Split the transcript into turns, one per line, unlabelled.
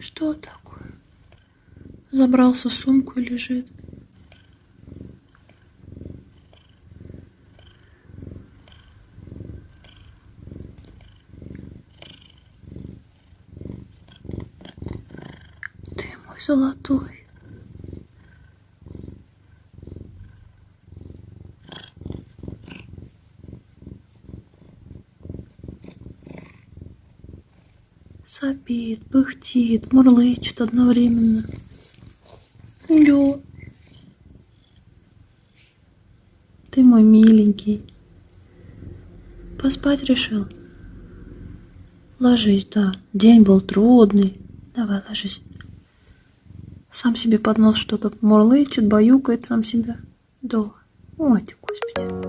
Что такое? Забрался в сумку и лежит. Ты мой золотой. Сопит, пыхтит, мурлычет одновременно. Лё. Ты мой миленький. Поспать решил? Ложись, да. День был трудный. Давай, ложись. Сам себе под нос что-то мурлычет, баюкает сам себя. Да. Ой, господи.